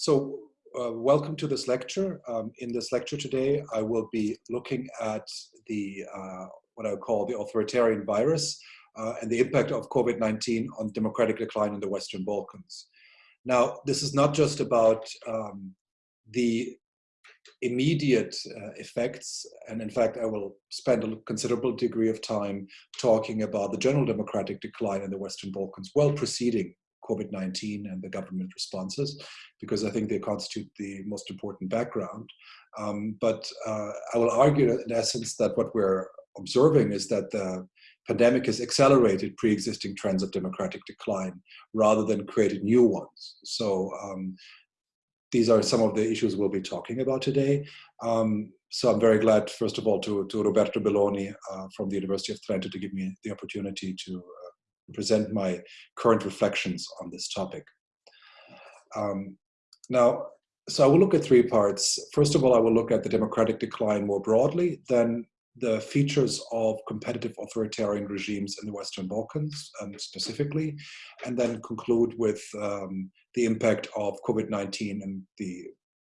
So uh, welcome to this lecture. Um, in this lecture today, I will be looking at the uh, what I call the authoritarian virus uh, and the impact of COVID-19 on democratic decline in the Western Balkans. Now, this is not just about um, the immediate uh, effects, and in fact, I will spend a considerable degree of time talking about the general democratic decline in the Western Balkans, well preceding COVID-19 and the government responses, because I think they constitute the most important background. Um, but uh, I will argue in essence that what we're observing is that the pandemic has accelerated pre-existing trends of democratic decline rather than created new ones. So um, these are some of the issues we'll be talking about today. Um, so I'm very glad, first of all, to, to Roberto Belloni uh, from the University of Trento to give me the opportunity to present my current reflections on this topic. Um, now, so I will look at three parts. First of all, I will look at the democratic decline more broadly, then the features of competitive authoritarian regimes in the Western Balkans um, specifically, and then conclude with um, the impact of COVID-19 and the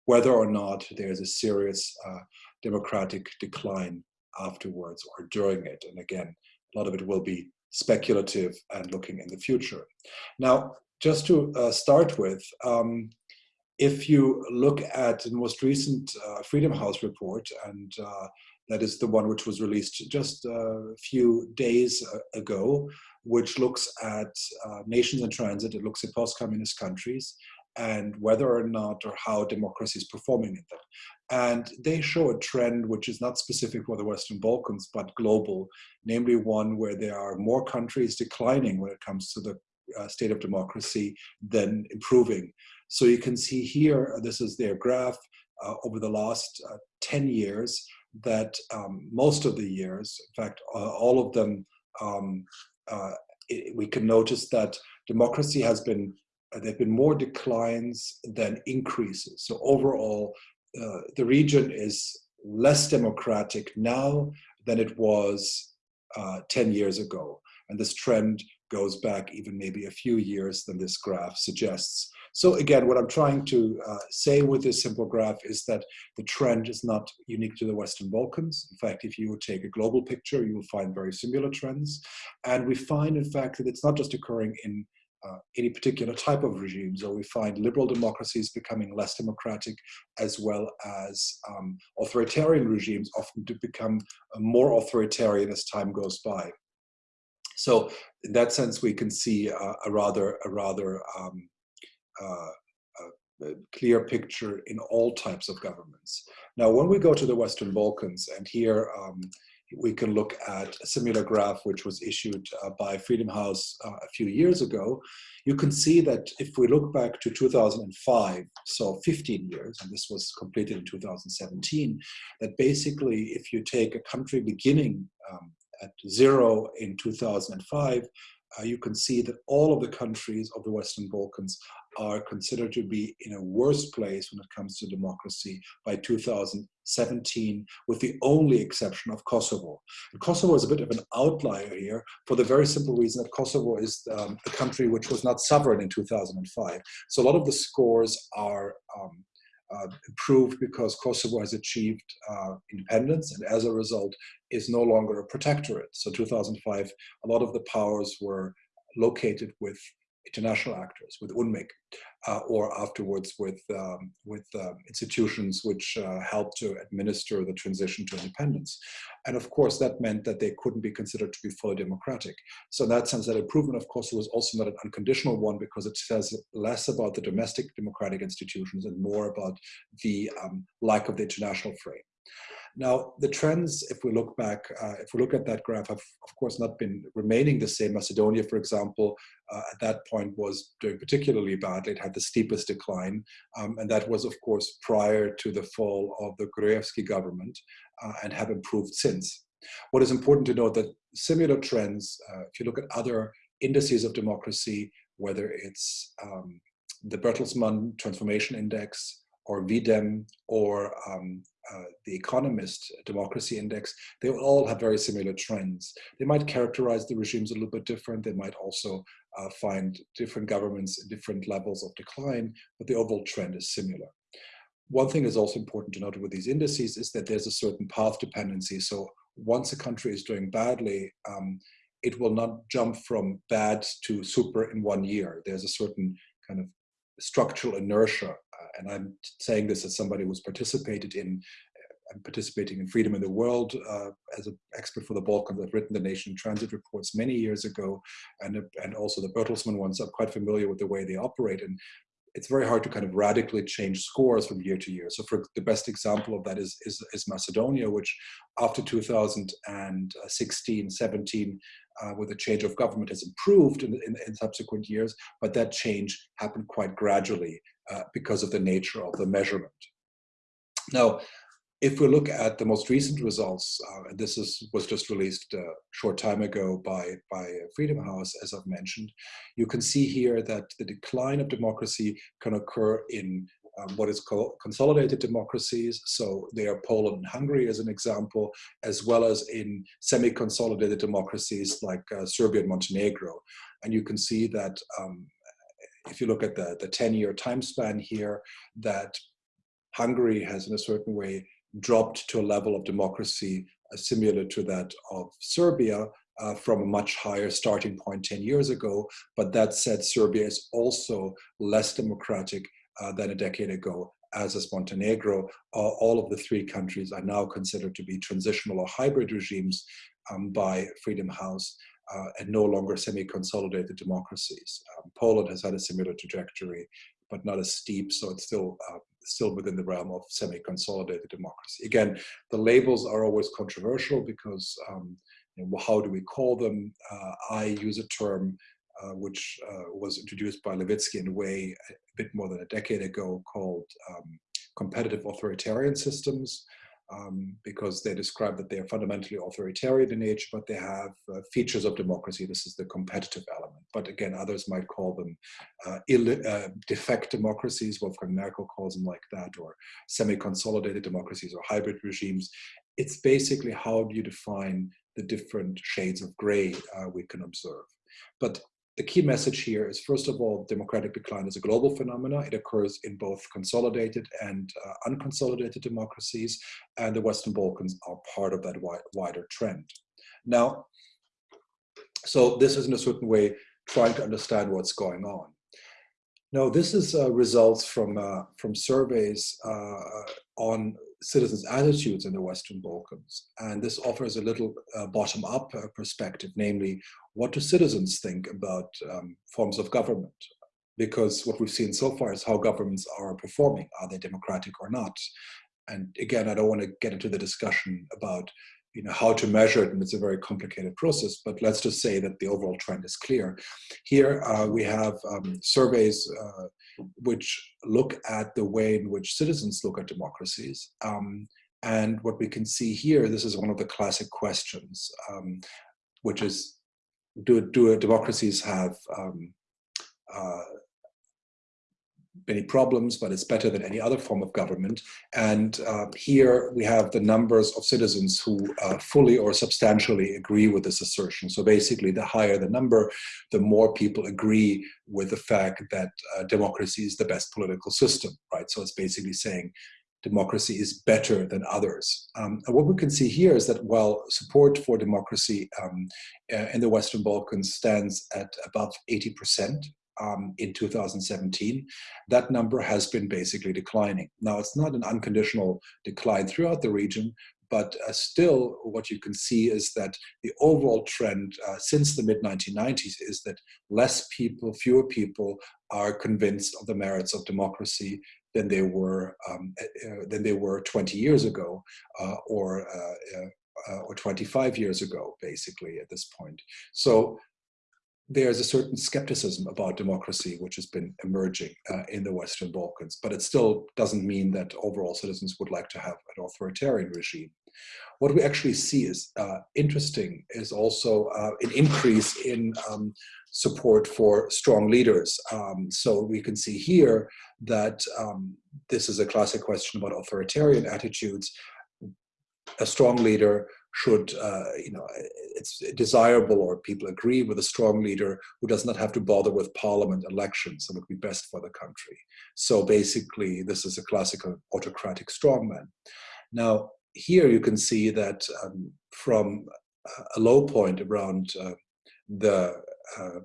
whether or not there's a serious uh, democratic decline afterwards or during it. And again, a lot of it will be speculative and looking in the future. Now, just to uh, start with, um, if you look at the most recent uh, Freedom House report, and uh, that is the one which was released just a few days uh, ago, which looks at uh, nations in transit, it looks at post-communist countries, and whether or not or how democracy is performing in them. And they show a trend which is not specific for the Western Balkans, but global, namely one where there are more countries declining when it comes to the uh, state of democracy than improving. So you can see here, uh, this is their graph uh, over the last uh, 10 years, that um, most of the years, in fact, all of them, um, uh, it, we can notice that democracy has been there have been more declines than increases. So overall, uh, the region is less democratic now than it was uh, 10 years ago. And this trend goes back even maybe a few years than this graph suggests. So again, what I'm trying to uh, say with this simple graph is that the trend is not unique to the Western Balkans. In fact, if you take a global picture, you will find very similar trends. And we find, in fact, that it's not just occurring in uh, any particular type of regimes, or we find liberal democracies becoming less democratic, as well as um, authoritarian regimes often to become uh, more authoritarian as time goes by. So in that sense, we can see uh, a rather, a rather um, uh, a clear picture in all types of governments. Now, when we go to the Western Balkans, and here um, we can look at a similar graph which was issued uh, by Freedom House uh, a few years ago. You can see that if we look back to 2005, so 15 years, and this was completed in 2017, that basically if you take a country beginning um, at zero in 2005, uh, you can see that all of the countries of the Western Balkans are considered to be in a worse place when it comes to democracy by 2017, with the only exception of Kosovo. And Kosovo is a bit of an outlier here for the very simple reason that Kosovo is um, a country which was not sovereign in 2005. So a lot of the scores are um, uh, improved because Kosovo has achieved uh, independence and as a result is no longer a protectorate. So 2005, a lot of the powers were located with international actors, with UNMIK, uh, or afterwards with, um, with um, institutions which uh, helped to administer the transition to independence. And of course, that meant that they couldn't be considered to be fully democratic. So in that sense, that improvement of course, was also not an unconditional one because it says less about the domestic democratic institutions and more about the um, lack of the international frame. Now, the trends, if we look back, uh, if we look at that graph, have of course not been remaining the same. Macedonia, for example, uh, at that point was doing particularly badly. It had the steepest decline, um, and that was, of course, prior to the fall of the Gruevski government, uh, and have improved since. What is important to note that similar trends, uh, if you look at other indices of democracy, whether it's um, the Bertelsmann Transformation Index, or VDEM, or um, uh, the Economist Democracy Index, they all have very similar trends. They might characterize the regimes a little bit different. They might also uh, find different governments in different levels of decline, but the overall trend is similar. One thing is also important to note with these indices is that there's a certain path dependency. So once a country is doing badly, um, it will not jump from bad to super in one year. There's a certain kind of structural inertia. And I'm saying this as somebody who's participated in I'm participating in Freedom in the World uh, as an expert for the Balkans. I've written the Nation Transit reports many years ago, and, and also the Bertelsmann ones. I'm quite familiar with the way they operate. And it's very hard to kind of radically change scores from year to year. So for the best example of that is, is, is Macedonia, which after 2016, 17, uh, with a change of government has improved in, in, in, subsequent years, but that change happened quite gradually uh, because of the nature of the measurement. Now, if we look at the most recent results, uh, and this is, was just released a short time ago by, by Freedom House, as I've mentioned, you can see here that the decline of democracy can occur in um, what is called consolidated democracies. So they are Poland and Hungary as an example, as well as in semi-consolidated democracies like uh, Serbia and Montenegro. And you can see that um, if you look at the the 10-year time span here, that Hungary has in a certain way dropped to a level of democracy uh, similar to that of Serbia uh, from a much higher starting point 10 years ago. But that said, Serbia is also less democratic uh, than a decade ago, as is Montenegro. All of the three countries are now considered to be transitional or hybrid regimes um, by Freedom House. Uh, and no longer semi-consolidated democracies. Um, Poland has had a similar trajectory, but not as steep, so it's still uh, still within the realm of semi-consolidated democracy. Again, the labels are always controversial because um, you know, how do we call them? Uh, I use a term uh, which uh, was introduced by Levitsky in a Way a bit more than a decade ago called um, competitive authoritarian systems um, because they describe that they are fundamentally authoritarian in nature, but they have uh, features of democracy. This is the competitive element. But again, others might call them uh, uh, defect democracies, Wolfgang Merkel calls them like that, or semi-consolidated democracies or hybrid regimes. It's basically how do you define the different shades of gray uh, we can observe. But the key message here is, first of all, democratic decline is a global phenomenon. It occurs in both consolidated and uh, unconsolidated democracies, and the Western Balkans are part of that wider trend. Now, so this is in a certain way trying to understand what's going on. No, this is uh, results from, uh, from surveys uh, on citizens' attitudes in the Western Balkans. And this offers a little uh, bottom-up uh, perspective, namely, what do citizens think about um, forms of government? Because what we've seen so far is how governments are performing. Are they democratic or not? And again, I don't want to get into the discussion about you know, how to measure it, and it's a very complicated process, but let's just say that the overall trend is clear. Here uh, we have um, surveys uh, which look at the way in which citizens look at democracies. Um, and what we can see here, this is one of the classic questions, um, which is, do, do democracies have um, uh, many problems, but it's better than any other form of government. And uh, here we have the numbers of citizens who uh, fully or substantially agree with this assertion. So basically, the higher the number, the more people agree with the fact that uh, democracy is the best political system, right? So it's basically saying democracy is better than others. Um, what we can see here is that while support for democracy um, uh, in the Western Balkans stands at above 80%, um, in 2017, that number has been basically declining. Now, it's not an unconditional decline throughout the region, but uh, still what you can see is that the overall trend uh, since the mid-1990s is that less people, fewer people are convinced of the merits of democracy than they were um, uh, than they were 20 years ago uh, or uh, uh, or 25 years ago, basically at this point. So there's a certain skepticism about democracy which has been emerging uh, in the Western Balkans, but it still doesn't mean that overall citizens would like to have an authoritarian regime. What we actually see is uh, interesting is also uh, an increase in um, support for strong leaders. Um, so we can see here that um, this is a classic question about authoritarian attitudes. A strong leader should, uh, you know, it's desirable or people agree with a strong leader who does not have to bother with parliament elections and would be best for the country. So basically, this is a classical autocratic strongman. Now, here you can see that um, from a low point around uh, the uh,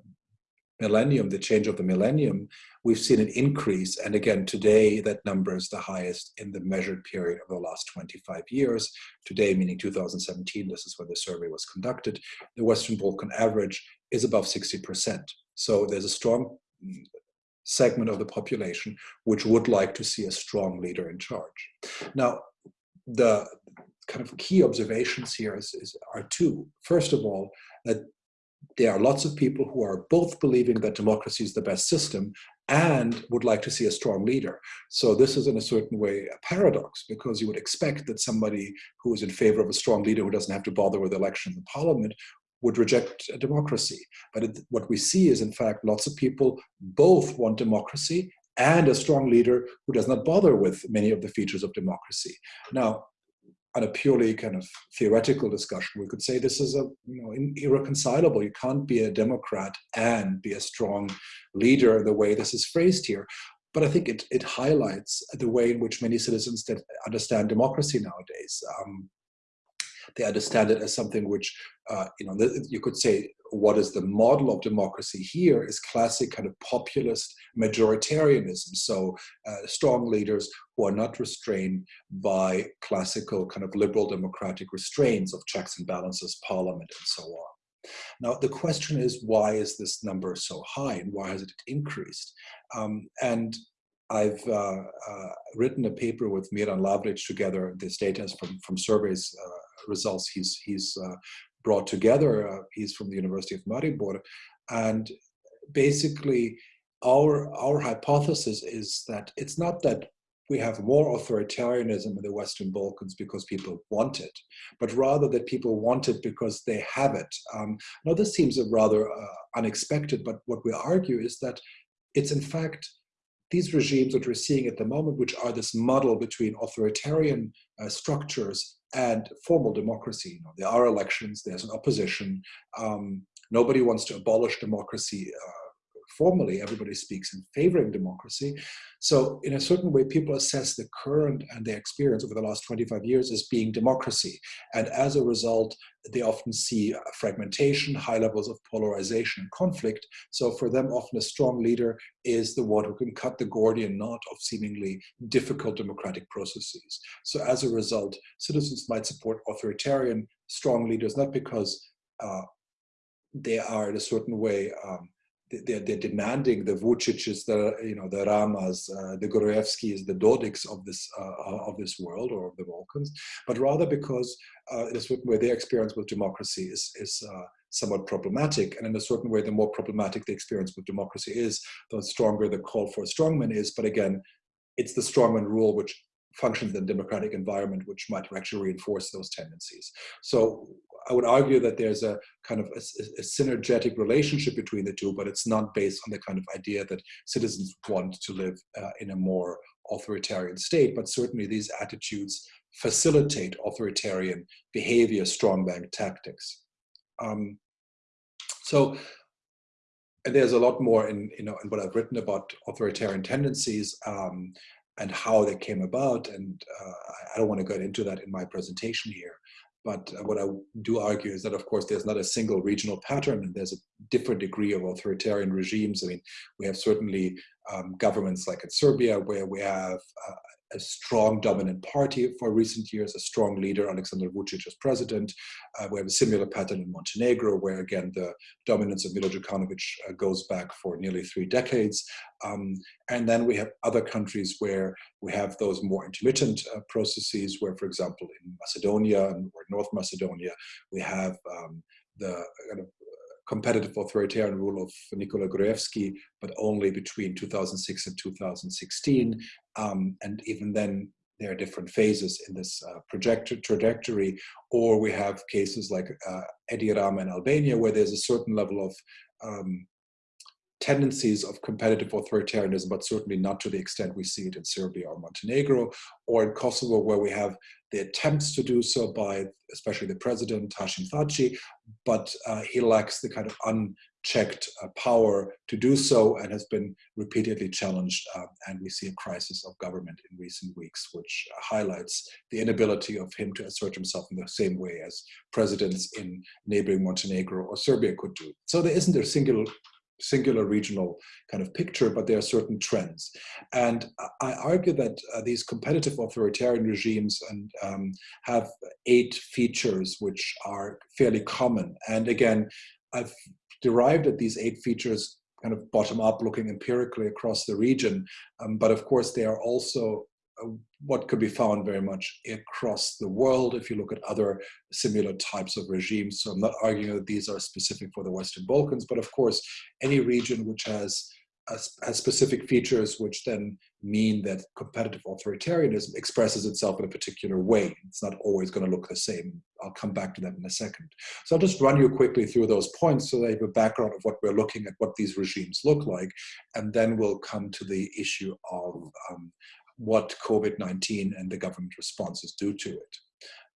millennium, the change of the millennium, we've seen an increase. And again, today that number is the highest in the measured period of the last 25 years. Today, meaning 2017, this is when the survey was conducted, the Western Balkan average is above 60%. So there's a strong segment of the population which would like to see a strong leader in charge. Now, the kind of key observations here is, is, are two. First of all, that there are lots of people who are both believing that democracy is the best system and would like to see a strong leader. So this is in a certain way a paradox because you would expect that somebody who is in favor of a strong leader who doesn't have to bother with elections in parliament would reject democracy. But it, what we see is in fact lots of people both want democracy and a strong leader who does not bother with many of the features of democracy. Now, on a purely kind of theoretical discussion, we could say this is a you know irreconcilable. You can't be a Democrat and be a strong leader the way this is phrased here. But I think it, it highlights the way in which many citizens that understand democracy nowadays. Um, they understand it as something which, uh, you know, you could say what is the model of democracy here is classic kind of populist majoritarianism. So uh, strong leaders who are not restrained by classical kind of liberal democratic restraints of checks and balances, parliament, and so on. Now, the question is, why is this number so high and why has it increased? Um, and I've uh, uh, written a paper with Miran Lavric together. This data is from, from surveys uh, results he's, he's uh, brought together. He's from the University of Maribor. And basically, our, our hypothesis is that it's not that we have more authoritarianism in the Western Balkans because people want it, but rather that people want it because they have it. Um, now, this seems rather uh, unexpected, but what we argue is that it's in fact these regimes that we're seeing at the moment, which are this muddle between authoritarian uh, structures and formal democracy. You know, there are elections, there's an opposition. Um, nobody wants to abolish democracy uh, formally everybody speaks in favoring democracy. So in a certain way, people assess the current and their experience over the last 25 years as being democracy. And as a result, they often see fragmentation, high levels of polarization and conflict. So for them, often a strong leader is the one who can cut the Gordian knot of seemingly difficult democratic processes. So as a result, citizens might support authoritarian strong leaders, not because uh, they are in a certain way um, they're, they're demanding the Vucic's, the you know the Ramas, uh, the Gruevskis, the Dodiks of this uh, of this world or of the Balkans, but rather because uh, in a certain way their experience with democracy is is uh, somewhat problematic, and in a certain way the more problematic the experience with democracy is, the stronger the call for a strongman is. But again, it's the strongman rule which functions in a democratic environment which might actually reinforce those tendencies. So I would argue that there's a kind of a, a, synergetic relationship between the two, but it's not based on the kind of idea that citizens want to live uh, in a more authoritarian state, but certainly these attitudes facilitate authoritarian behavior, strong bank tactics. Um, so, and there's a lot more in, you know, in what I've written about authoritarian tendencies um, and how they came about, and uh, I don't want to get into that in my presentation here. But what I do argue is that, of course, there's not a single regional pattern, and there's a different degree of authoritarian regimes. I mean, we have certainly um, governments like in Serbia, where we have uh, a strong dominant party for recent years, a strong leader, Alexander Vucic as president. Uh, we have a similar pattern in Montenegro, where again the dominance of Milo Djukanovic uh, goes back for nearly three decades. Um, and then we have other countries where we have those more intermittent uh, processes, where, for example, in Macedonia or North Macedonia, we have um, the kind of competitive authoritarian rule of Nikola Gruevski, but only between 2006 and 2016. Um, and even then, there are different phases in this uh, trajectory, or we have cases like uh, Edi Rama in Albania, where there's a certain level of um, tendencies of competitive authoritarianism, but certainly not to the extent we see it in Serbia or Montenegro, or in Kosovo, where we have the attempts to do so by especially the president, Hashim Thaçi, but uh, he lacks the kind of unchecked uh, power to do so and has been repeatedly challenged. Uh, and we see a crisis of government in recent weeks, which highlights the inability of him to assert himself in the same way as presidents in neighboring Montenegro or Serbia could do. So there isn't a single singular regional kind of picture, but there are certain trends. And I argue that uh, these competitive authoritarian regimes and um, have eight features which are fairly common. And again, I've derived at these eight features kind of bottom up looking empirically across the region. Um, but of course, they are also what could be found very much across the world if you look at other similar types of regimes. So I'm not arguing that these are specific for the Western Balkans, but of course, any region which has, has specific features which then mean that competitive authoritarianism expresses itself in a particular way. It's not always going to look the same. I'll come back to that in a second. So I'll just run you quickly through those points so you have a background of what we're looking at, what these regimes look like, and then we'll come to the issue of um, what COVID-19 and the government responses do to it.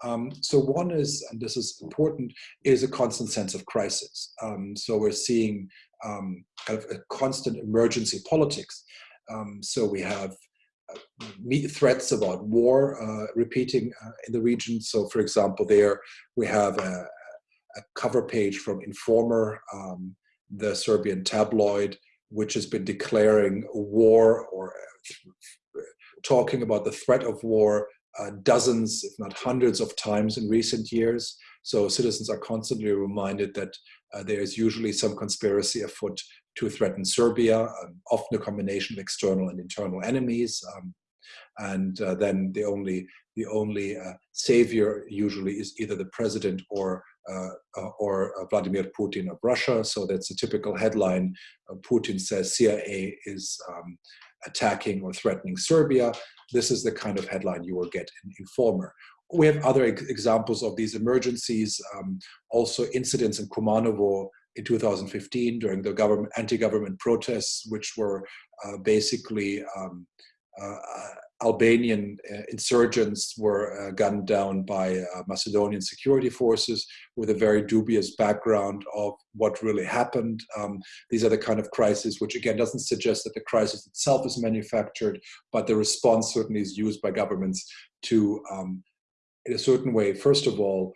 Um, so one is, and this is important, is a constant sense of crisis. Um, so we're seeing um, kind of a constant emergency politics. Um, so we have uh, threats about war uh, repeating uh, in the region. So for example, there we have a, a cover page from Informer, um, the Serbian tabloid, which has been declaring war or talking about the threat of war uh, dozens, if not hundreds of times in recent years. So citizens are constantly reminded that uh, there is usually some conspiracy afoot to threaten Serbia, um, often a combination of external and internal enemies. Um, and uh, then the only the only uh, savior usually is either the president or uh, uh, or Vladimir Putin of Russia. So that's a typical headline. Putin says CIA is um, attacking or threatening Serbia. This is the kind of headline you will get in Informer. We have other examples of these emergencies, um, also incidents in Kumanovo in 2015 during the government anti-government protests, which were uh, basically um, uh, Albanian uh, insurgents were uh, gunned down by uh, Macedonian security forces with a very dubious background of what really happened. Um, these are the kind of crises which again doesn't suggest that the crisis itself is manufactured, but the response certainly is used by governments to, um, in a certain way, first of all,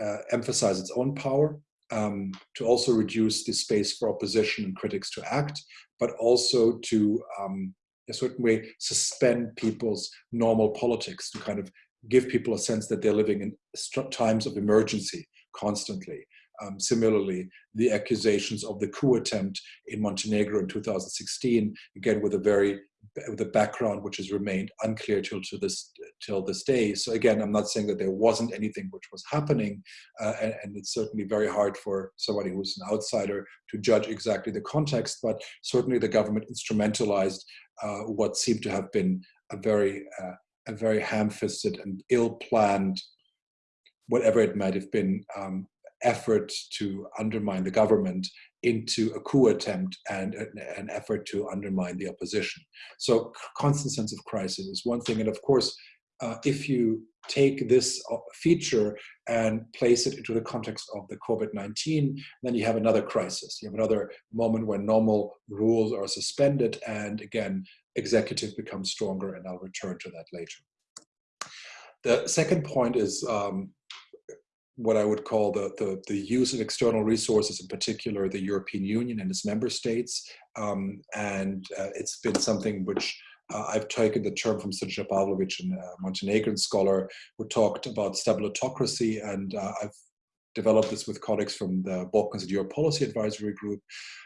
uh, emphasize its own power, um, to also reduce the space for opposition and critics to act, but also to um, a certain way suspend people's normal politics to kind of give people a sense that they're living in times of emergency constantly. Um, similarly, the accusations of the coup attempt in Montenegro in 2016, again with a very with a background which has remained unclear till to this till this day. So again, I'm not saying that there wasn't anything which was happening, uh, and, and, it's certainly very hard for somebody who's an outsider to judge exactly the context. But certainly, the government instrumentalized uh, what seemed to have been a very uh, a very ham-fisted and ill-planned, whatever it might have been, um, effort to undermine the government into a coup attempt and an effort to undermine the opposition. So constant sense of crisis is one thing. And of course, uh, if you take this uh, feature and place it into the context of the COVID-19, then you have another crisis. You have another moment when normal rules are suspended and again, executive becomes stronger and I'll return to that later. The second point is um, what I would call the, the, the, use of external resources, in particular the European Union and its member states. Um, and uh, it's been something which uh, I've taken the term from Srđan Pavlović, a uh, Montenegrin scholar, who talked about stabilitocracy. And uh, I've developed this with colleagues from the Balkans in Europe Policy Advisory Group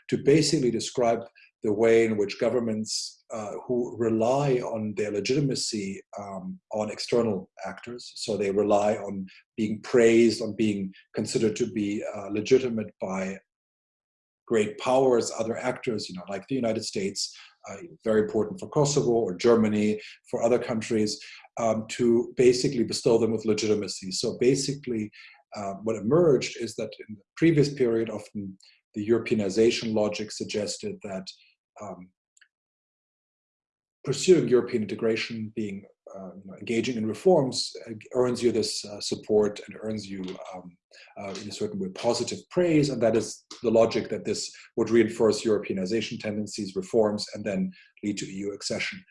to basically describe the way in which governments uh, who rely on their legitimacy um, on external actors, so they rely on being praised, on being considered to be uh, legitimate by great powers, other actors, you know, like the United States, uh, very important for Kosovo or Germany, for other countries, um, to basically bestow them with legitimacy. So basically, uh, what emerged is that in the previous period, often the Europeanization logic suggested that um, pursuing European integration, being uh, engaging in reforms uh, earns you this uh, support and earns you um, uh, in a certain way positive praise and that is the logic that this would reinforce Europeanization tendencies, reforms and then lead to EU accession.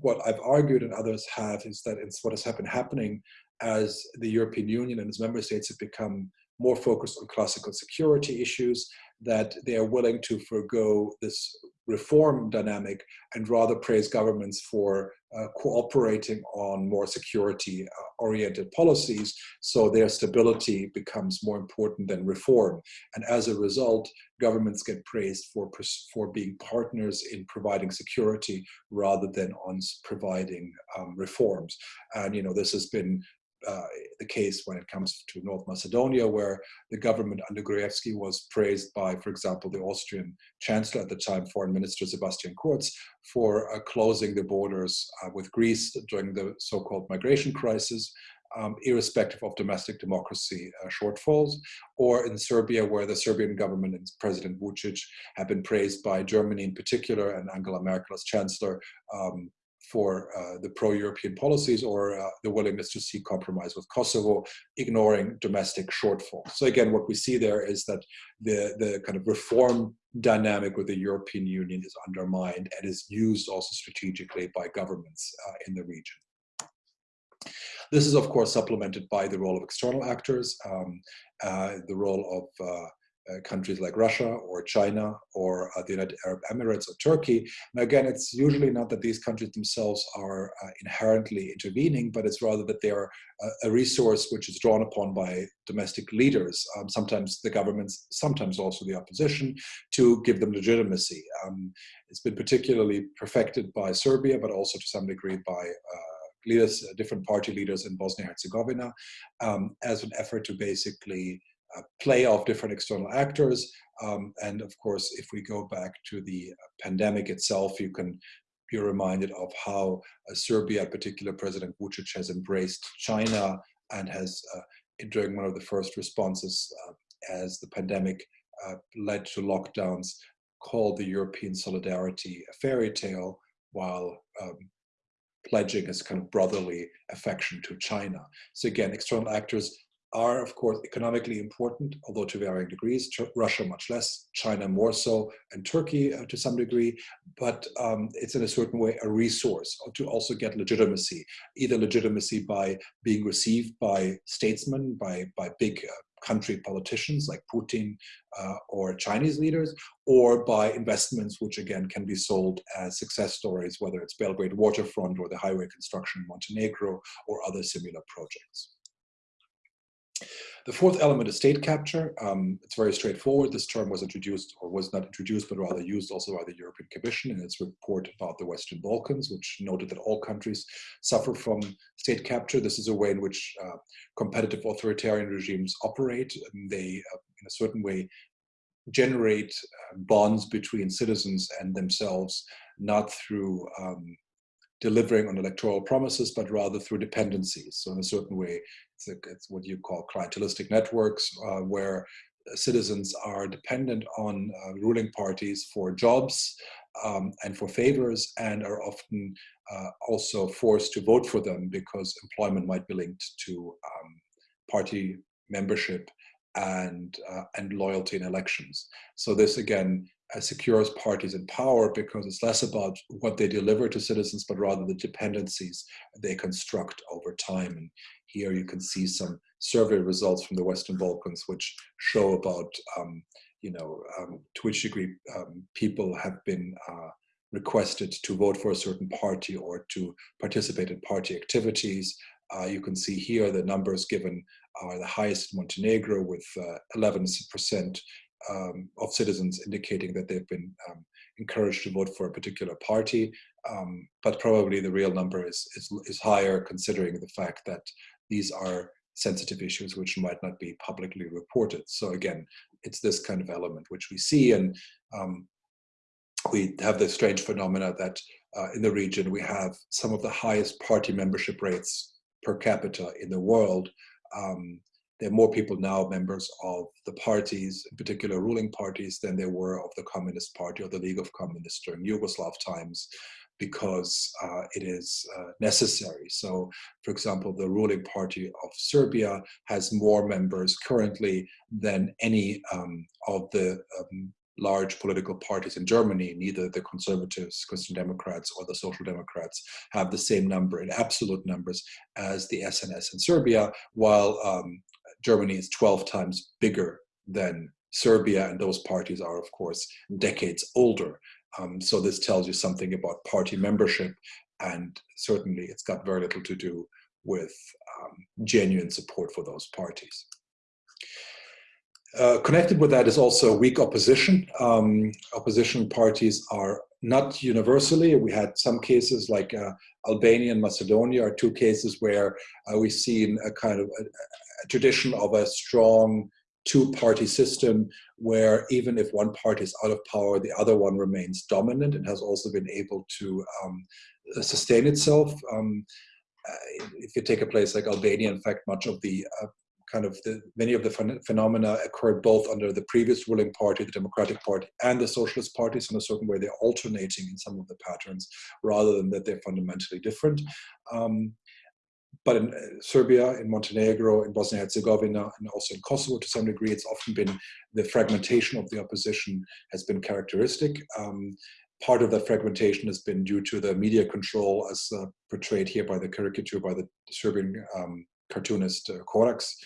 What I've argued and others have is that it's what has been happening as the European Union and its member states have become more focused on classical security issues, that they are willing to forego this reform dynamic and rather praise governments for uh, cooperating on more security uh, oriented policies so their stability becomes more important than reform. And as a result governments get praised for for being partners in providing security rather than on providing um, reforms. And you know this has been uh, the case when it comes to North Macedonia, where the government under Gruevski was praised by, for example, the Austrian chancellor at the time, Foreign Minister Sebastian Kurz, for uh, closing the borders uh, with Greece during the so-called migration crisis, um, irrespective of domestic democracy uh, shortfalls, or in Serbia, where the Serbian government and President Vucic have been praised by Germany in particular and Angela Merkel as chancellor um, for uh, the pro-European policies or uh, the willingness to seek compromise with Kosovo, ignoring domestic shortfalls. So again, what we see there is that the, the kind of reform dynamic with the European Union is undermined and is used also strategically by governments uh, in the region. This is, of course, supplemented by the role of external actors, um, uh, the role of uh, uh, countries like Russia or China or uh, the United Arab Emirates or Turkey. And again, it's usually not that these countries themselves are uh, inherently intervening, but it's rather that they are a resource which is drawn upon by domestic leaders, um, sometimes the governments, sometimes also the opposition, to give them legitimacy. Um, it's been particularly perfected by Serbia, but also to some degree by uh, leaders, uh, different party leaders in Bosnia-Herzegovina, um, as an effort to basically play of different external actors. Um, and of course, if we go back to the pandemic itself, you can be reminded of how uh, Serbia, in particular President Vucic, has embraced China and has, uh, during one of the first responses uh, as the pandemic uh, led to lockdowns, called the European solidarity a fairy tale, while um, pledging his kind of brotherly affection to China. So again, external actors are, of course, economically important, although to varying degrees. Russia much less, China more so, and Turkey uh, to some degree. But um, it's in a certain way a resource to also get legitimacy, either legitimacy by being received by statesmen, by, by big uh, country politicians like Putin uh, or Chinese leaders, or by investments which again can be sold as success stories, whether it's Belgrade waterfront or the highway construction in Montenegro or other similar projects. The fourth element is state capture. Um, it's very straightforward. This term was introduced, or was not introduced, but rather used also by the European Commission in its report about the Western Balkans, which noted that all countries suffer from state capture. This is a way in which uh, competitive authoritarian regimes operate. They, uh, in a certain way, generate uh, bonds between citizens and themselves, not through um, delivering on electoral promises, but rather through dependencies. So in a certain way, it's, a, it's what you call clientelistic networks, uh, where citizens are dependent on uh, ruling parties for jobs um, and for favors and are often uh, also forced to vote for them because employment might be linked to um, party membership and, uh, and loyalty in elections. So this again secures parties in power because it's less about what they deliver to citizens, but rather the dependencies they construct over time. And here you can see some survey results from the Western Balkans, which show about, um, you know, um, to which degree um, people have been uh, requested to vote for a certain party or to participate in party activities. Uh, you can see here the numbers given are the highest in Montenegro with 11% uh, um, of citizens indicating that they've been um, encouraged to vote for a particular party, um, but probably the real number is, is, is higher considering the fact that these are sensitive issues which might not be publicly reported. So again, it's this kind of element which we see and um, we have this strange phenomena that uh, in the region we have some of the highest party membership rates per capita in the world um, there are more people now members of the parties, in particular ruling parties, than there were of the Communist Party or the League of Communists during Yugoslav times, because uh, it is uh, necessary. So, for example, the ruling party of Serbia has more members currently than any um, of the um, large political parties in Germany, neither the conservatives, Christian Democrats, or the Social Democrats have the same number in absolute numbers as the SNS in Serbia, while um, Germany is 12 times bigger than Serbia, and those parties are, of course, decades older. Um, so this tells you something about party membership, and certainly it's got very little to do with um, genuine support for those parties. Uh, connected with that is also weak opposition. Um, opposition parties are not universally. We had some cases like uh, Albania and Macedonia are two cases where uh, we've seen a kind of tradition of a strong two-party system where even if one party is out of power, the other one remains dominant and has also been able to um, sustain itself. Um, uh, if you take a place like Albania, in fact, much of the uh, kind of the, many of the ph phenomena occurred both under the previous ruling party, the Democratic Party, and the Socialist parties in a certain way. They're alternating in some of the patterns rather than that they're fundamentally different. Um, but in uh, Serbia, in Montenegro, in Bosnia-Herzegovina, and also in Kosovo to some degree, it's often been the fragmentation of the opposition has been characteristic. Um, part of that fragmentation has been due to the media control as uh, portrayed here by the caricature by the Serbian um, cartoonist uh, Corax,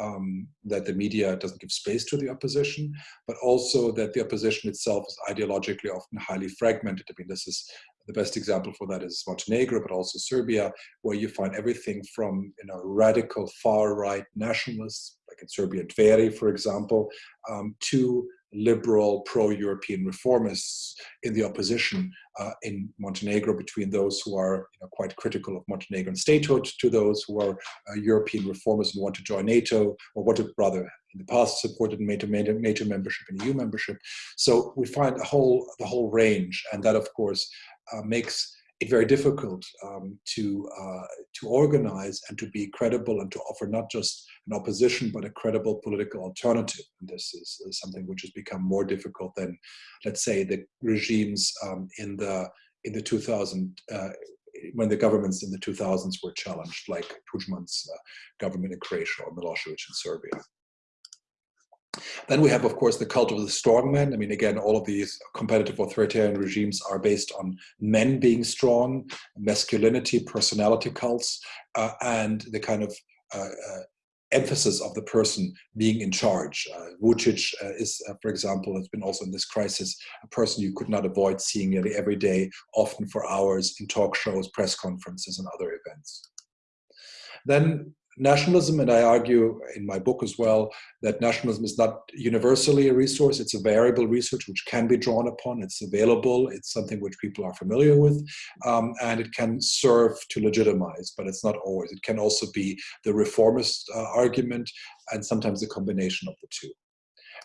um, that the media doesn't give space to the opposition, but also that the opposition itself is ideologically often highly fragmented. I mean, this is the best example for that is Montenegro, but also Serbia, where you find everything from you know radical far-right nationalists, like in Serbia, Dveri, for example, um, to liberal pro-European reformists in the opposition uh, in Montenegro between those who are you know, quite critical of Montenegrin statehood to those who are uh, European reformers and want to join NATO or want to rather in the past supported NATO, NATO membership and EU membership. So we find a whole, the whole range and that of course makes it very difficult um, to uh, to organize and to be credible and to offer not just an opposition but a credible political alternative. And this is, is something which has become more difficult than, let's say, the regimes um, in the in the 2000 uh, when the governments in the 2000s were challenged, like Tudjman's uh, government in Croatia or Milosevic in Serbia. Then we have, of course, the cult of the strongman. I mean, again, all of these competitive authoritarian regimes are based on men being strong, masculinity, personality cults, uh, and the kind of uh, uh, emphasis of the person being in charge. Uh, Vucic uh, is, uh, for example, has been also in this crisis, a person you could not avoid seeing nearly every day, often for hours in talk shows, press conferences, and other events. Then nationalism, and I argue in my book as well that nationalism is not universally a resource. It's a variable research which can be drawn upon. It's available. It's something which people are familiar with, um, and it can serve to legitimize, but it's not always. It can also be the reformist uh, argument, and sometimes a combination of the two.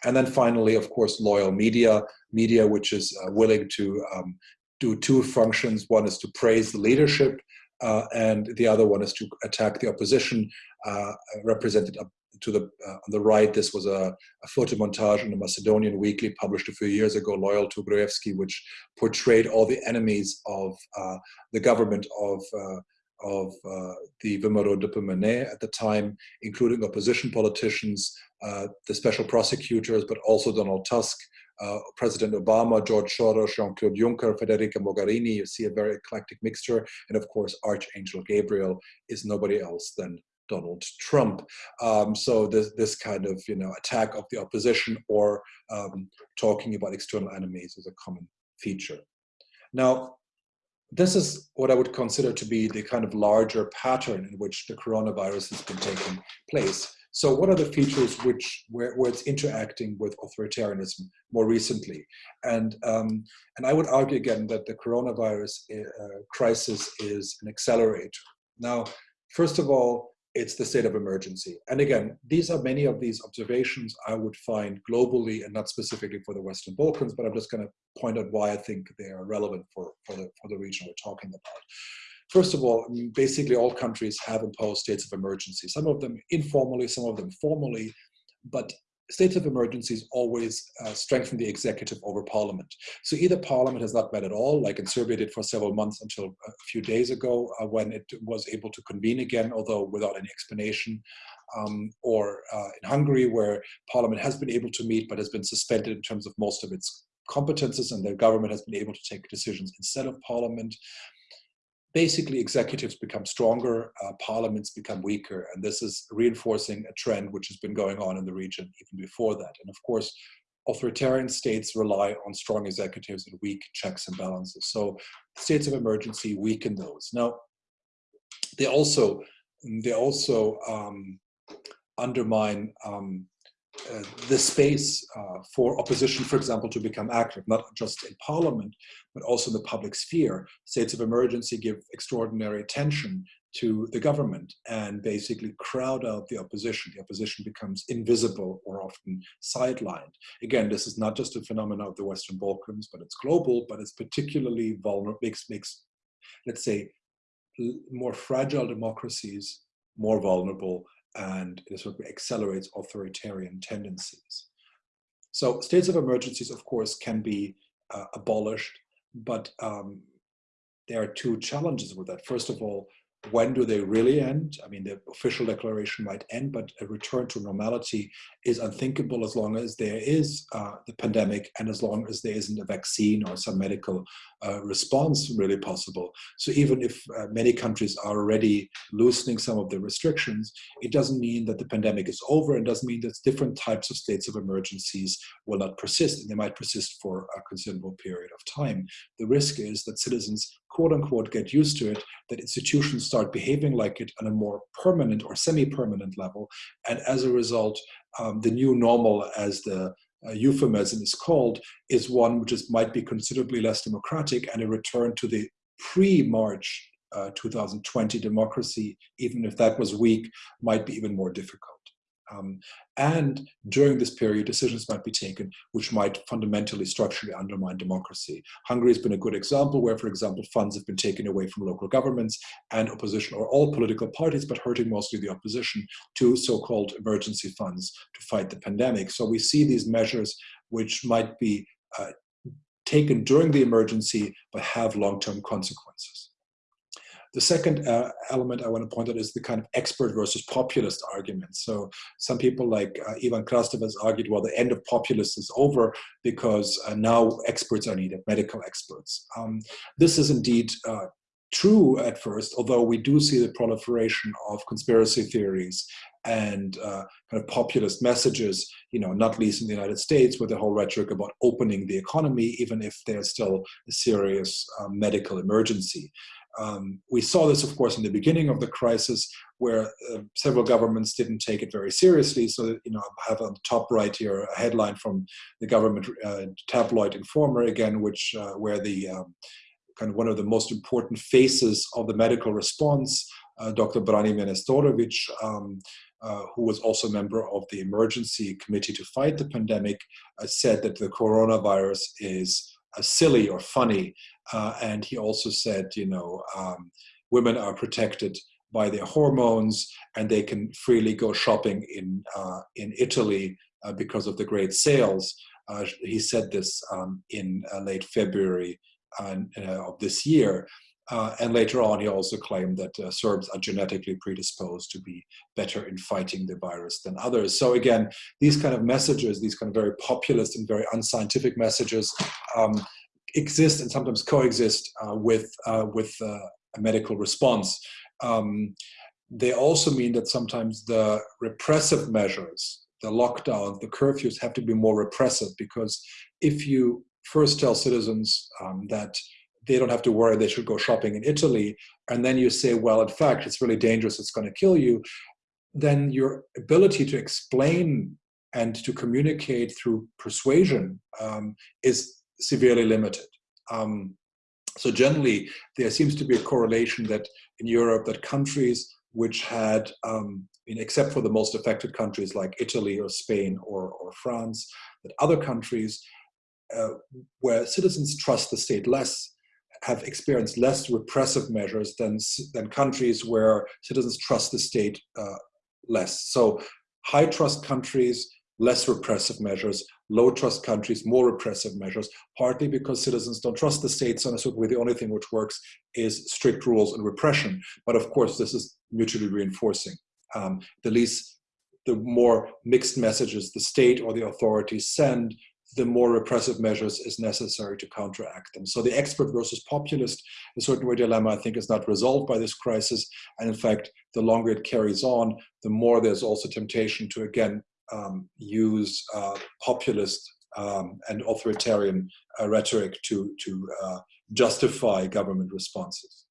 And then finally, of course, loyal media, media which is uh, willing to um, do two functions. One is to praise the leadership uh, and the other one is to attack the opposition, uh, represented to the uh, on the right. This was a, a photo montage in the Macedonian Weekly published a few years ago, loyal to Gruevski, which portrayed all the enemies of uh, the government of uh, of uh, the VMRO DPMNE at the time, including opposition politicians, the special prosecutors, but also Donald Tusk, uh, President Obama, George Soros, Jean-Claude Juncker, Federica Mogherini, you see a very eclectic mixture. And of course, Archangel Gabriel is nobody else than Donald Trump. Um, so this, this kind of you know attack of the opposition or um, talking about external enemies is a common feature. Now, this is what I would consider to be the kind of larger pattern in which the coronavirus has been taking place. So what are the features which where, where it's interacting with authoritarianism more recently? And, um, and I would argue again that the coronavirus uh, crisis is an accelerator. Now, first of all, it's the state of emergency. And again, these are many of these observations I would find globally and not specifically for the Western Balkans, but I'm just going to point out why I think they are relevant for, for, the, for the region we're talking about. First of all, basically all countries have imposed states of emergency, some of them informally, some of them formally, but states of emergencies always uh, strengthen the executive over parliament. So either parliament has not met at all, like in Serbia did for several months until a few days ago uh, when it was able to convene again, although without any explanation, um, or uh, in Hungary where parliament has been able to meet but has been suspended in terms of most of its competences and the government has been able to take decisions instead of parliament basically executives become stronger, uh, parliaments become weaker, and this is reinforcing a trend which has been going on in the region even before that. And of course, authoritarian states rely on strong executives and weak checks and balances. So states of emergency weaken those. Now, they also they also um, undermine um, uh, the space uh, for opposition, for example, to become active, not just in parliament, but also in the public sphere. States of emergency give extraordinary attention to the government and basically crowd out the opposition. The opposition becomes invisible or often sidelined. Again, this is not just a phenomenon of the Western Balkans, but it's global, but it's particularly vulnerable, makes, makes let's say, more fragile democracies more vulnerable and it sort of accelerates authoritarian tendencies. So states of emergencies, of course, can be uh, abolished, but um, there are two challenges with that. First of all, when do they really end? I mean, the official declaration might end, but a return to normality is unthinkable as long as there is uh, the pandemic and as long as there isn't a vaccine or some medical uh, response really possible. So even if uh, many countries are already loosening some of the restrictions, it doesn't mean that the pandemic is over and doesn't mean that different types of states of emergencies will not persist and they might persist for a considerable period of time. The risk is that citizens quote unquote get used to it, that institutions start behaving like it on a more permanent or semi-permanent level. And as a result, um, the new normal, as the uh, euphemism is called, is one which is, might be considerably less democratic and a return to the pre-March uh, 2020 democracy, even if that was weak, might be even more difficult. Um, and during this period, decisions might be taken which might fundamentally structurally undermine democracy. Hungary has been a good example where, for example, funds have been taken away from local governments and opposition or all political parties, but hurting mostly the opposition to so-called emergency funds to fight the pandemic. So we see these measures which might be uh, taken during the emergency, but have long-term consequences. The second uh, element I want to point out is the kind of expert versus populist argument. So some people like uh, Ivan Krastev has argued, well, the end of populists is over because uh, now experts are needed, medical experts. Um, this is indeed uh, true at first, although we do see the proliferation of conspiracy theories and uh, kind of populist messages, you know, not least in the United States with the whole rhetoric about opening the economy, even if there's still a serious um, medical emergency. Um, we saw this, of course, in the beginning of the crisis, where uh, several governments didn't take it very seriously. So, you know, I have on the top right here a headline from the government uh, tabloid Informer again, which uh, where the um, kind of one of the most important faces of the medical response, uh, Dr. Branimir Nestorovic, um, uh, who was also a member of the emergency committee to fight the pandemic, uh, said that the coronavirus is silly or funny uh, and he also said, you know, um, women are protected by their hormones and they can freely go shopping in, uh, in Italy uh, because of the great sales. Uh, he said this um, in uh, late February uh, of this year. And later on, he also claimed that Serbs are genetically predisposed to be better in fighting the virus than others. So again, these kind of messages, these kind of very populist and very unscientific messages, um, exist and sometimes coexist uh, with, uh, with uh, a medical response. Um, they also mean that sometimes the repressive measures, the lockdown, the curfews have to be more repressive because if you first tell citizens um, that they don't have to worry, they should go shopping in Italy, and then you say, well, in fact, it's really dangerous, it's going to kill you, then your ability to explain and to communicate through persuasion um, is severely limited. Um, so generally, there seems to be a correlation that in Europe, that countries which had, um, except for the most affected countries like Italy or Spain or, or France, that other countries uh, where citizens trust the state less have experienced less repressive measures than, than countries where citizens trust the state uh, less. So high trust countries less repressive measures, low trust countries, more repressive measures, partly because citizens don't trust the state, so way the only thing which works is strict rules and repression. But of course, this is mutually reinforcing. Um, the least, the more mixed messages the state or the authorities send, the more repressive measures is necessary to counteract them. So the expert versus populist, a certain way dilemma, I think is not resolved by this crisis. And in fact, the longer it carries on, the more there's also temptation to again um, use uh, populist um, and authoritarian uh, rhetoric to, to uh, justify government responses.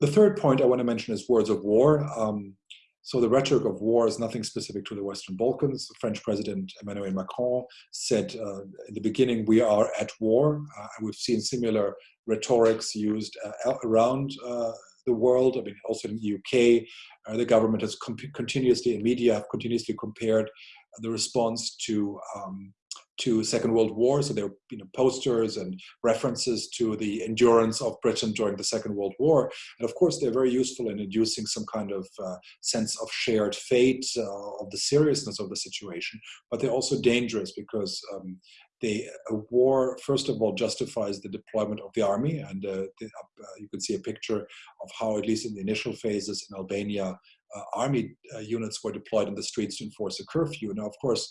The third point I want to mention is words of war. Um, so the rhetoric of war is nothing specific to the Western Balkans. French President Emmanuel Macron said uh, in the beginning, we are at war. Uh, we've seen similar rhetorics used uh, around uh, the world. I mean, also in the UK, uh, the government has continuously, and media have continuously compared the response to um, to Second World War. So there were you know, posters and references to the endurance of Britain during the Second World War. And of course, they're very useful in inducing some kind of uh, sense of shared fate, uh, of the seriousness of the situation. But they're also dangerous because um, they, a war, first of all, justifies the deployment of the army. And uh, the, uh, you can see a picture of how, at least in the initial phases in Albania, uh, army uh, units were deployed in the streets to enforce a curfew. Now, of course,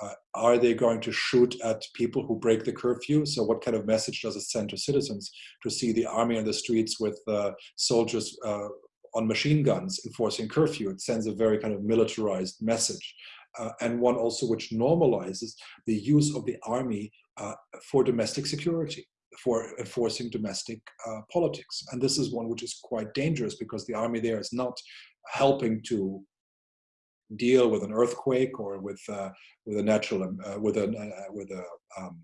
uh, are they going to shoot at people who break the curfew? So what kind of message does it send to citizens to see the army on the streets with uh, soldiers uh, on machine guns enforcing curfew? It sends a very kind of militarized message. Uh, and one also which normalizes the use of the army uh, for domestic security for enforcing domestic uh, politics. And this is one which is quite dangerous because the army there is not helping to deal with an earthquake or with uh, with a natural um, uh, with a uh, with a um,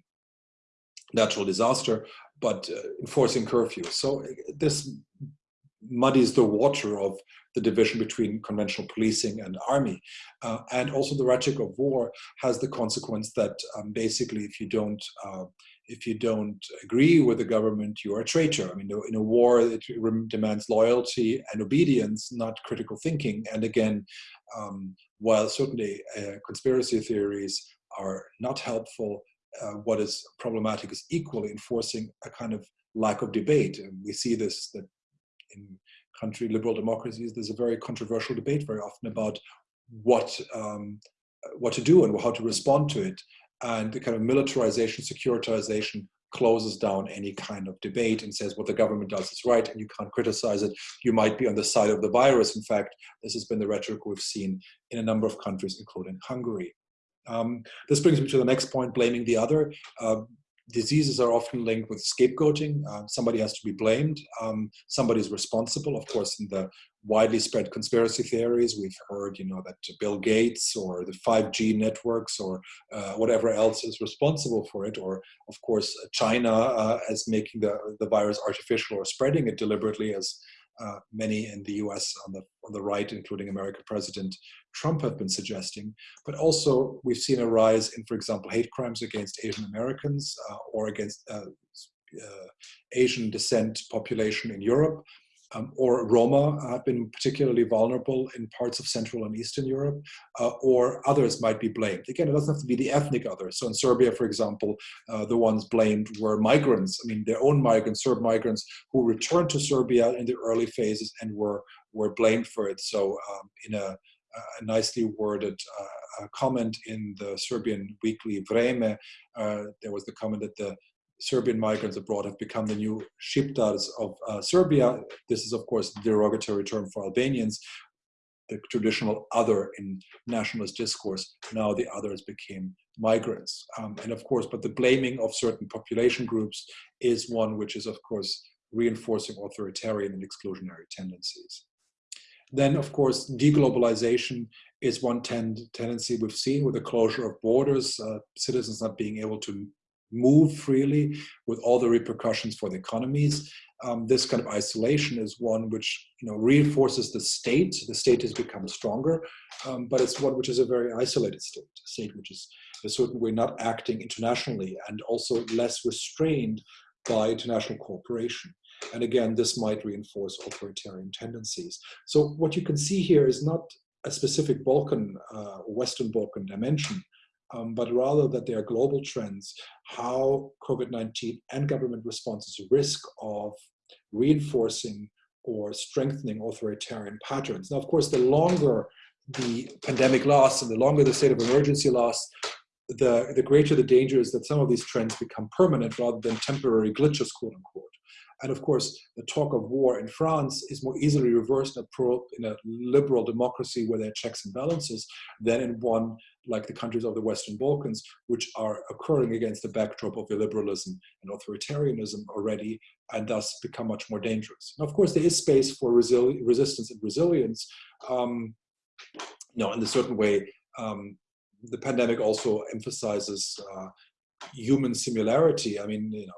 natural disaster, but uh, enforcing curfew. So this muddies the water of the division between conventional policing and army. Uh, and also the rhetoric of war has the consequence that um, basically if you don't uh, if you don't agree with the government, you are a traitor. I mean, in a war, it demands loyalty and obedience, not critical thinking. And again, um, while certainly uh, conspiracy theories are not helpful, uh, what is problematic is equally enforcing a kind of lack of debate. And we see this that in country liberal democracies, there's a very controversial debate very often about what um, what to do and how to respond to it. And the kind of militarization, securitization closes down any kind of debate and says what the government does is right and you can't criticize it. You might be on the side of the virus. In fact, this has been the rhetoric we've seen in a number of countries, including Hungary. Um, this brings me to the next point, blaming the other. Uh, diseases are often linked with scapegoating. Uh, somebody has to be blamed. Um, somebody is responsible. Of course, in the widely spread conspiracy theories, we've heard, you know, that Bill Gates or the 5G networks or uh, whatever else is responsible for it. Or, of course, China uh, as making the, the virus artificial or spreading it deliberately as uh, many in the US on the, on the right, including American President Trump have been suggesting. But also we've seen a rise in, for example, hate crimes against Asian Americans uh, or against uh, uh, Asian descent population in Europe um, or Roma have been particularly vulnerable in parts of Central and Eastern Europe, uh, or others might be blamed. Again, it doesn't have to be the ethnic others. So in Serbia, for example, uh, the ones blamed were migrants, I mean, their own migrants, Serb migrants, who returned to Serbia in the early phases and were, were blamed for it. So um, in a, a, nicely worded uh, comment in the Serbian weekly Vreme, uh, there was the comment that the Serbian migrants abroad have become the new Shqiptars of uh, Serbia. This is, of course, the derogatory term for Albanians, the traditional other in nationalist discourse. Now the others became migrants. Um, and of course, but the blaming of certain population groups is one which is, of course, reinforcing authoritarian and exclusionary tendencies. Then, of course, deglobalization is one tend tendency we've seen with the closure of borders, uh, citizens not being able to move freely with all the repercussions for the economies. Um, this kind of isolation is one which you know reinforces the state. The state has become stronger, um, but it's one which is a very isolated state, a state which is a certain way not acting internationally and also less restrained by international cooperation. And again, this might reinforce authoritarian tendencies. So what you can see here is not a specific Balkan, uh, Western Balkan dimension, um, but rather that they are global trends, how COVID-19 and government responses risk of reinforcing or strengthening authoritarian patterns. Now, of course, the longer the pandemic lasts and the longer the state of emergency lasts, the, the greater the danger is that some of these trends become permanent rather than temporary glitches, quote unquote. And of course, the talk of war in France is more easily reversed in a, pro, in a liberal democracy where there are checks and balances than in one like the countries of the Western Balkans, which are occurring against the backdrop of illiberalism and authoritarianism already, and thus become much more dangerous. Now, of course, there is space for resistance and resilience. Um, you know, in a certain way, um, the pandemic also emphasizes uh, human similarity. I mean, you know,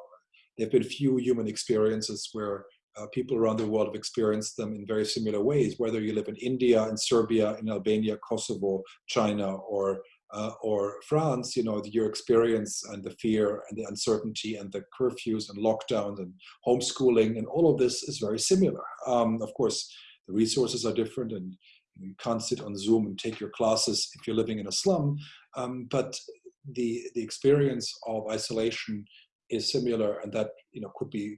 there have been few human experiences where uh, people around the world have experienced them in very similar ways, whether you live in India, in Serbia, in Albania, Kosovo, China, or uh, or France, you know, your experience and the fear and the uncertainty and the curfews and lockdowns and homeschooling and all of this is very similar. Um, of course, the resources are different and you can't sit on Zoom and take your classes if you're living in a slum, um, but the, the experience of isolation is similar and that you know could be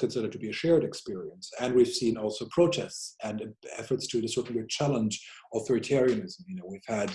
considered to be a shared experience. And we've seen also protests and efforts to a certain way challenge authoritarianism. You know, we've had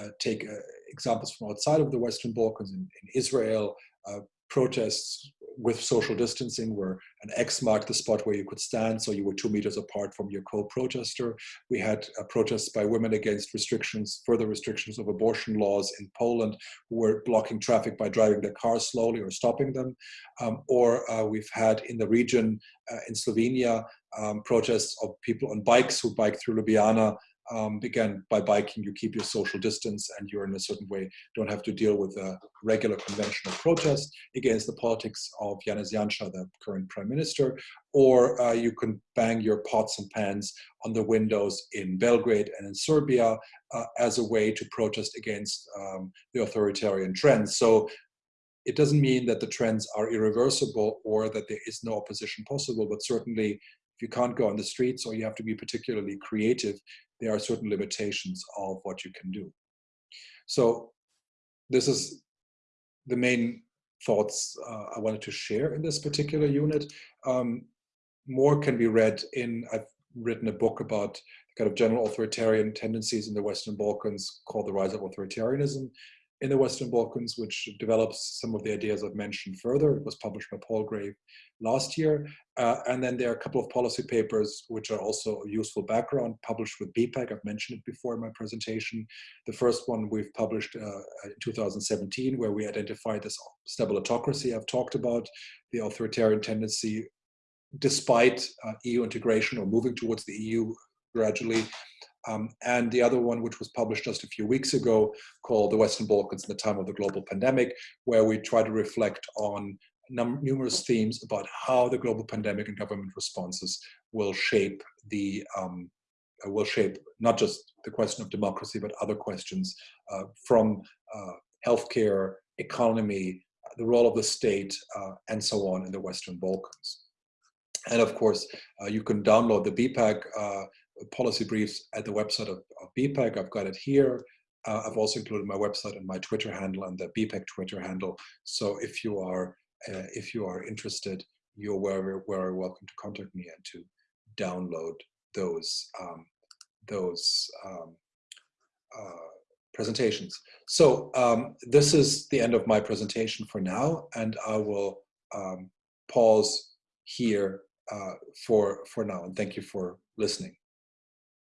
uh, take uh, examples from outside of the Western Balkans in, in Israel, uh, protests with social distancing where an X marked the spot where you could stand, so you were two meters apart from your co-protester. We had uh, protests by women against restrictions, further restrictions of abortion laws in Poland, who were blocking traffic by driving their cars slowly or stopping them. Um, or uh, we've had in the region uh, in Slovenia, um, protests of people on bikes who bike through Ljubljana um, again, by biking, you keep your social distance and you're in a certain way, don't have to deal with a regular conventional protest against the politics of Janez Janša, the current prime minister, or uh, you can bang your pots and pans on the windows in Belgrade and in Serbia uh, as a way to protest against um, the authoritarian trends. So it doesn't mean that the trends are irreversible or that there is no opposition possible, but certainly if you can't go on the streets or you have to be particularly creative, there are certain limitations of what you can do. So this is the main thoughts uh, I wanted to share in this particular unit. Um, more can be read in, I've written a book about kind of general authoritarian tendencies in the Western Balkans called The Rise of Authoritarianism in the Western Balkans, which develops some of the ideas I've mentioned further. It was published by Palgrave last year. Uh, and then there are a couple of policy papers which are also a useful background, published with BiEPAG. I've mentioned it before in my presentation. The first one we've published uh, in 2017, where we identified this stabilitocracy I've talked about, the authoritarian tendency, despite uh, EU integration or moving towards the EU gradually, um, and the other one, which was published just a few weeks ago, called The Western Balkans in the Time of the Global Pandemic, where we try to reflect on numerous themes about how the global pandemic and government responses will shape the um, uh, will shape not just the question of democracy, but other questions uh, from uh, healthcare, economy, the role of the state, uh, and so on in the Western Balkans. And of course, uh, you can download the BiEPAG uh, policy briefs at the website of, of BiEPAG. I've got it here. Uh, I've also included my website and my Twitter handle and the BiEPAG Twitter handle. So if you are uh, if you are interested, you're very, very welcome to contact me and to download those um, those um, uh, presentations. So um, this is the end of my presentation for now, and I will um, pause here uh, for for now. And thank you for listening.